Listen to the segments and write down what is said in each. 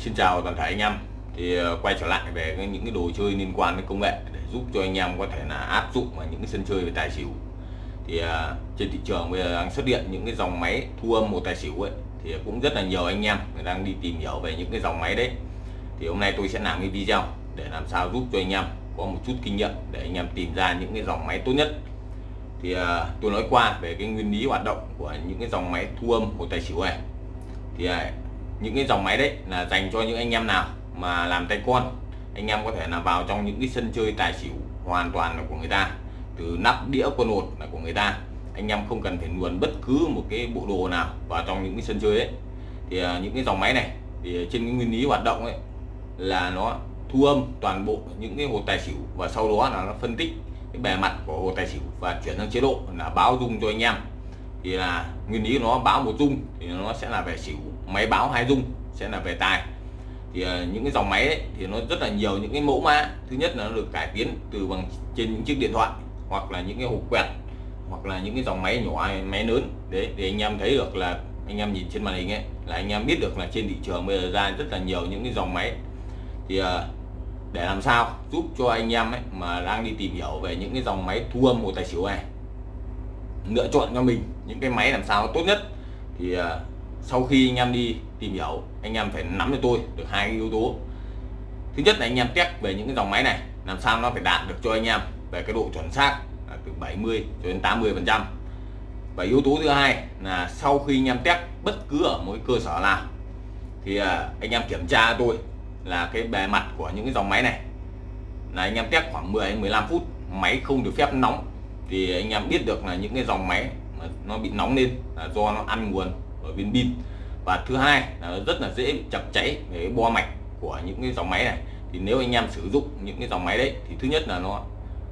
Xin chào toàn thể anh em. Thì ờ, quay trở lại về những cái đồ chơi liên quan đến công nghệ để giúp cho anh em có thể là áp dụng vào những cái sân chơi về tài xỉu. Thì ờ, trên thị trường bây giờ đang xuất hiện những cái dòng máy thu âm một tài xỉu ấy, thì cũng rất là nhiều anh em người đang đi tìm hiểu về những cái dòng máy đấy. Thì hôm nay tôi sẽ làm cái video để làm sao giúp cho anh em có một chút kinh nghiệm để anh em tìm ra những cái dòng máy tốt nhất. Thì ờ, tôi nói qua về cái nguyên lý hoạt động của những cái dòng máy thu âm một tài xỉu này. Thì những cái dòng máy đấy là dành cho những anh em nào mà làm tay con. Anh em có thể là vào trong những cái sân chơi tài xỉu hoàn toàn là của người ta, từ nắp đĩa quân hột là của người ta. Anh em không cần phải luồn bất cứ một cái bộ đồ nào vào trong những cái sân chơi ấy. Thì à, những cái dòng máy này thì trên cái nguyên lý hoạt động ấy là nó thu âm toàn bộ những cái hột tài xỉu và sau đó là nó phân tích cái bề mặt của hột tài xỉu và chuyển sang chế độ là báo dung cho anh em thì là nguyên lý nó báo một dung thì nó sẽ là về xỉu. Máy báo hai dung sẽ là về tài. Thì ờ, những cái dòng máy ấy, thì nó rất là nhiều những cái mẫu mã. Thứ nhất là nó được cải tiến từ bằng trên những chiếc điện thoại hoặc là những cái hộp quẹt hoặc là những cái dòng máy nhỏ máy lớn. Để để anh em thấy được là anh em nhìn trên màn hình ấy là anh em biết được là trên thị trường bây giờ ra rất là nhiều những cái dòng máy. Thì ờ, để làm sao giúp cho anh em ấy mà đang đi tìm hiểu về những cái dòng máy thu âm một tài xỉu này? Lựa chọn cho mình những cái máy làm sao tốt nhất. Thì uh, sau khi anh em đi tìm hiểu anh em phải nắm cho tôi được hai cái yếu tố. Thứ nhất là anh em test về những cái dòng máy này làm sao nó phải đạt được cho anh em về cái độ chuẩn xác từ 70 cho đến 80 phần trăm. Và yếu tố thứ hai là sau khi anh em test bất cứ ở mỗi cơ sở nào thì à, anh em kiểm tra tôi là cái bề mặt của những cái dòng máy này. Là anh em test khoảng 10 15 phút máy không được phép nóng thì anh em biết được là những cái dòng máy mà nó bị nóng lên là do nó ăn nguồn ở bên pin. Và thứ hai là nó rất là dễ bị chập cháy về cái bo mạch của những cái dòng máy này. Thì nếu anh em sử dụng những cái dòng máy đấy thì thứ nhất là nó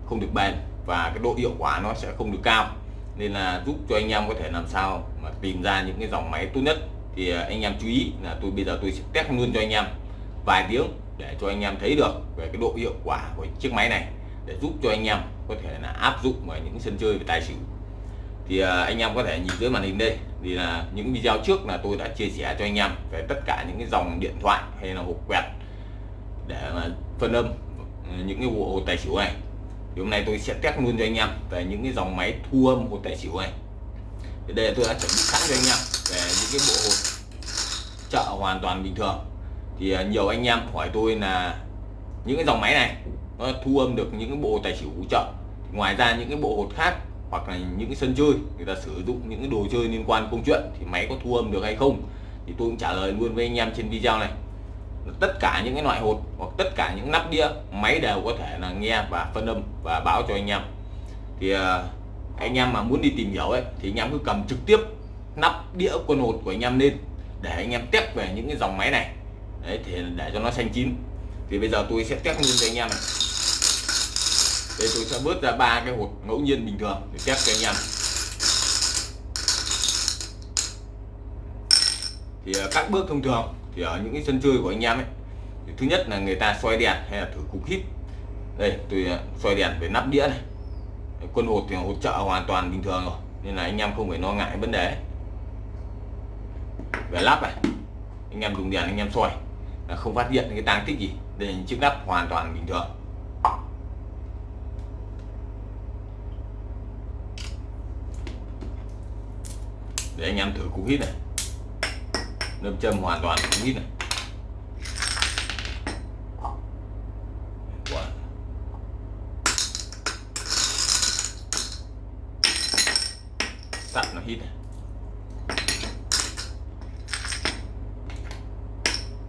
không được bền và cái độ hiệu quả nó sẽ không được cao. Nên là giúp cho anh em có thể làm sao mà tìm ra những cái dòng máy tốt nhất. Thì à, anh em chú ý là tôi bây giờ tôi sẽ test luôn cho anh em vài tiếng để cho anh em thấy được về cái độ hiệu quả của chiếc máy này để giúp cho anh em có thể là áp dụng vào những sân chơi về tài xỉu. Thì à, anh em có thể nhìn dưới màn hình đây. Thì là những video trước là tôi đã chia sẻ cho anh em về tất cả những cái dòng điện thoại hay là hộp quẹt để mà phân âm ừ, những cái bộ tài xỉu này. Thì hôm nay tôi sẽ test luôn cho anh em về những cái dòng máy thu âm hộp tài xỉu này. Thì đây là tôi đã chuẩn bị sẵn cho anh em về những cái bộ hộp chợ hoàn toàn bình thường. Thì à, nhiều anh em hỏi tôi là những cái dòng máy này nó thu âm được những cái bộ tài xỉu hỗ trợ. Ngoài ra những cái bộ hột khác hoặc là những cái sân chơi, người ta sử dụng những cái đồ chơi liên quan công chuyện thì máy có thu âm được hay không thì tôi cũng trả lời luôn với anh em trên video này. Tất cả những cái loại hột hoặc tất cả những nắp đĩa, máy đều có thể là nghe và phân âm và báo cho anh em. Thì à, anh em mà muốn đi tìm hiểu ấy, thì anh em cứ cầm trực tiếp nắp đĩa quân hột của anh em lên để anh em test về những cái dòng máy này. Đấy, thì để cho nó xanh chín thì bây giờ tôi sẽ test luôn cho anh em này. Đây tôi sẽ vớt ra ba cái hột ngẫu nhiên bình thường để test cho anh em. Thì à, các bước thông thường thì ở những cái sân chơi của anh em ấy, thì thứ nhất là người ta xoay đèn hay là thử cục hít. Đây, tôi à, xoay đèn về nắp đĩa này. Quân hột thì hỗ trợ hoàn toàn bình thường rồi, nên là anh em không phải lo ngại vấn đề về lắp này, anh em dùng đèn anh em xoay là không phát hiện cái tang tích gì đây chiếc nắp hoàn toàn bình thường. Để anh em thử cú hít này. Nâm châm hoàn toàn cú hít này. Sắt nó hít này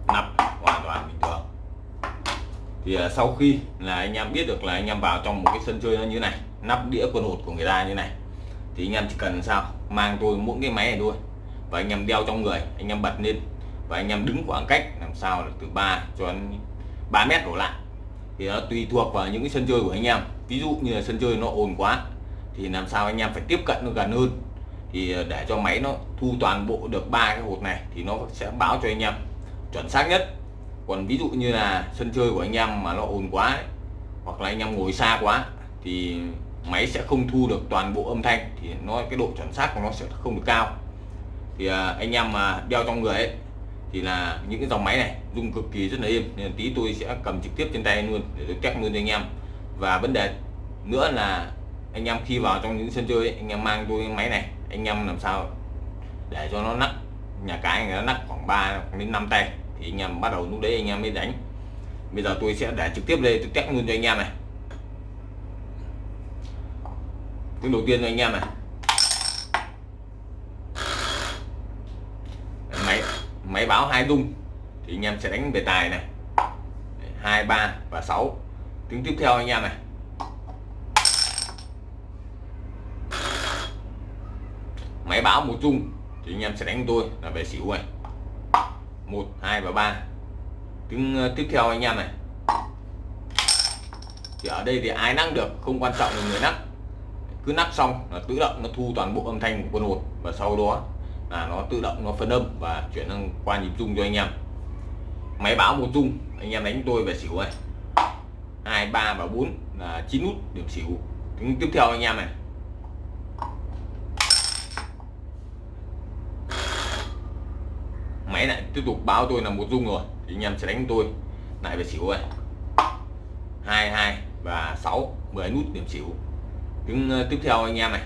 nắp hoàn toàn bình thường thì à, sau khi là anh em biết được là anh em vào trong một cái sân chơi nó như này, nắp đĩa quân hột của người ta như này, thì anh em chỉ cần sao? Mang tôi mỗi cái máy này thôi. Và anh em đeo trong người, anh em bật lên, và anh em đứng khoảng cách, làm sao là từ 3 cho đến 3 mét đổ lại. Thì nó tùy thuộc vào những cái sân chơi của anh em. Ví dụ như là sân chơi nó ồn quá, thì làm sao anh em phải tiếp cận nó gần hơn. Thì à, để cho máy nó thu toàn bộ được ba cái hột này, thì nó sẽ báo cho anh em chuẩn xác nhất còn ví dụ như là sân chơi của anh em mà nó ồn quá ấy, hoặc là anh em ngồi xa quá thì máy sẽ không thu được toàn bộ âm thanh thì nó cái độ chuẩn xác của nó sẽ không được cao. Thì à, anh em mà đeo trong người ấy thì là những cái dòng máy này dùng cực kỳ rất là êm nên tí tôi sẽ cầm trực tiếp trên tay luôn để tôi test luôn cho anh em. Và vấn đề nữa là anh em khi vào trong những sân chơi ấy, anh em mang tôi máy này anh em làm sao để cho nó nắp nhà cái nó nắp khoảng 3 đến 5 tay thì anh em bắt đầu lúc đấy anh em mới đánh. Bây giờ tôi sẽ để trực tiếp đây tôi test luôn cho anh em này. Tiếng đầu tiên cho anh em này. Máy máy báo hai rung. Thì anh em sẽ đánh về tài này. Hai, ba và 6 tiếng tiếp theo anh em này. Máy báo một rung. Thì anh em sẽ đánh tôi là về xỉu này một, hai và ba. Tiếng ờ, tiếp theo anh em này. Thì ở đây thì ai nắc được không quan trọng là người nắc. Cứ nắc xong là tự động nó thu toàn bộ âm thanh của con hột và sau đó là nó tự động nó phân âm và chuyển sang qua nhịp rung cho anh em. Máy báo một rung, anh em đánh tôi về xỉu này. Hai, ba và bốn là chín nút điểm xỉu. Tiếng tiếp theo anh em này. Máy lại tiếp tục báo tôi là một rung rồi. Thì anh em sẽ đánh tôi. Lại về xỉu này hai hai, và 6 10 nút điểm xỉu. Tiếng ờ, tiếp theo anh em này.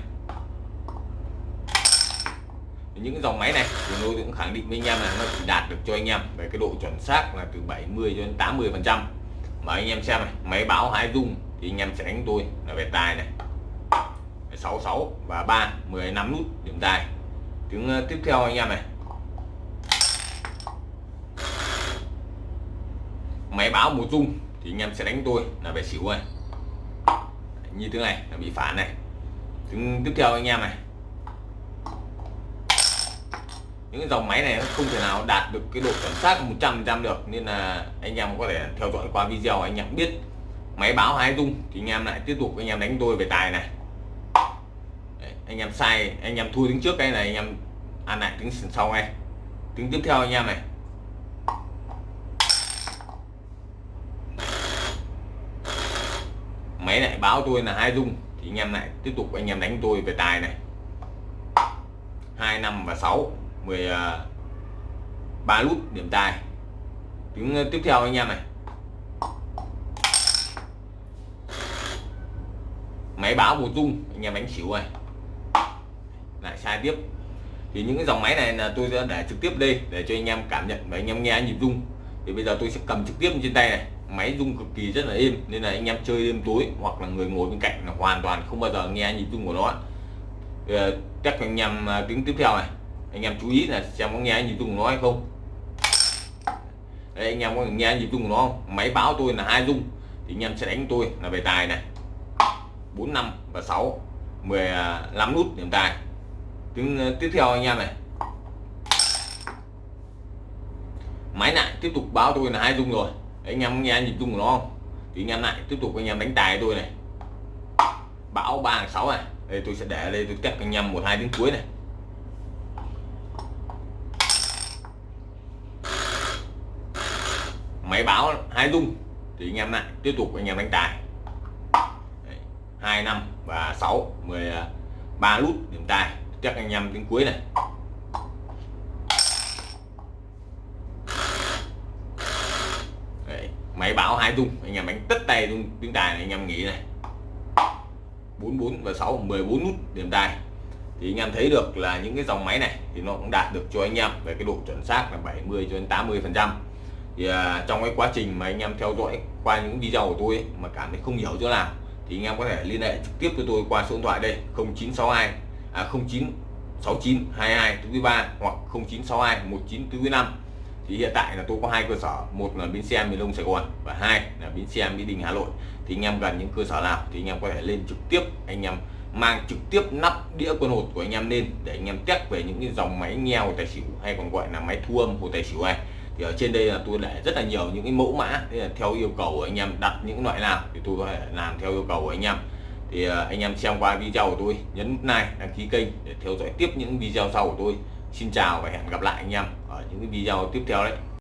Những dòng máy này thì tôi cũng khẳng định với anh em là nó chỉ đạt được cho anh em về cái độ chuẩn xác là từ 70 cho đến 80 phần trăm. Mà anh em xem này, máy báo hai rung thì anh em sẽ đánh tôi là về tài này. 66 và 3 15 nút điểm tài. Tiếng ờ, tiếp theo anh em này máy báo một dung thì anh em sẽ đánh tôi là về xỉu này như thế này là bị phản này tiếng tiếp theo anh em này những cái dòng máy này nó không thể nào đạt được cái độ chuẩn xác 100% được nên là anh em có thể theo dõi qua video anh em biết máy báo hai dung thì anh em lại tiếp tục anh em đánh tôi về tài này Đấy, anh em sai anh em thua tiếng trước cái này anh em ăn lại tiếng sau ngay tiếng tiếp theo anh em này máy lại báo tôi là hai dung. Thì anh em lại tiếp tục anh em đánh tôi về tài này. Hai năm và 6 10 à, ba lút điểm tài. Tiếng ờ, tiếp theo anh em này. Máy báo một dung, anh em đánh xỉu này. Lại sai tiếp. Thì những cái dòng máy này là tôi sẽ để trực tiếp đây, để cho anh em cảm nhận và anh em nghe nhịp rung. Thì bây giờ tôi sẽ cầm trực tiếp trên tay này máy rung cực kỳ rất là êm nên là anh em chơi đêm tối hoặc là người ngồi bên cạnh là hoàn toàn không bao giờ nghe nhịp rung của nó ờ, Các anh em à, tiếng tiếp theo này. Anh em chú ý là xem có nghe nhịp rung của nó hay không. Đấy, anh em có nghe nhịp rung của nó không? Máy báo tôi là hai rung thì anh em sẽ đánh tôi là về tài này. 4 năm và 6 15 à, nút điểm tài. Tiếng à, tiếp theo anh em này. Máy lại tiếp tục báo tôi là hai rung rồi anh em nghe nhịp rung của nó không? Thì anh em lại tiếp tục anh em đánh tài tôi này. Bão ba sáu này. Đây, tôi sẽ để đây tôi test anh em một, hai tiếng cuối này. Máy báo hai rung. Thì anh em lại tiếp tục anh em đánh tài. Hai năm và 6 13 nút điểm tài. Chắc anh em tiếng cuối này. Máy báo hai rung anh em đánh tất tay rung tiếng tài này anh em nghĩ này. 44 và 6 14 nút điểm tài thì anh em thấy được là những cái dòng máy này thì nó cũng đạt được cho anh em về cái độ chuẩn xác là 70 cho đến 80 phần trăm. Thì à, trong cái quá trình mà anh em theo dõi qua những video của tôi ấy, mà cảm thấy không hiểu chỗ nào thì anh em có thể liên hệ trực tiếp với tôi qua số điện thoại đây 0962 à 0969 22 thứ ba hoặc 0962 19 thứ 5 thì hiện tại là tôi có hai cơ sở, một là bến xe miền đông sài gòn và hai là bến xe mỹ đình hà nội. Thì anh em cần những cơ sở nào thì anh em có thể lên trực tiếp, anh em mang trực tiếp nắp đĩa quân hột của anh em lên để anh em test về những cái dòng máy nghe hồ tài xỉu hay còn gọi là máy thu âm hồ tài xỉu này. Thì ở trên đây là tôi để rất là nhiều những cái mẫu mã, thế là theo yêu cầu của anh em đặt những loại nào thì tôi có thể làm theo yêu cầu của anh em. Thì ờ, anh em xem qua video của tôi, nhấn like đăng ký kênh để theo dõi tiếp những video sau của tôi. Xin chào và hẹn gặp lại anh em những cái video tiếp theo đấy.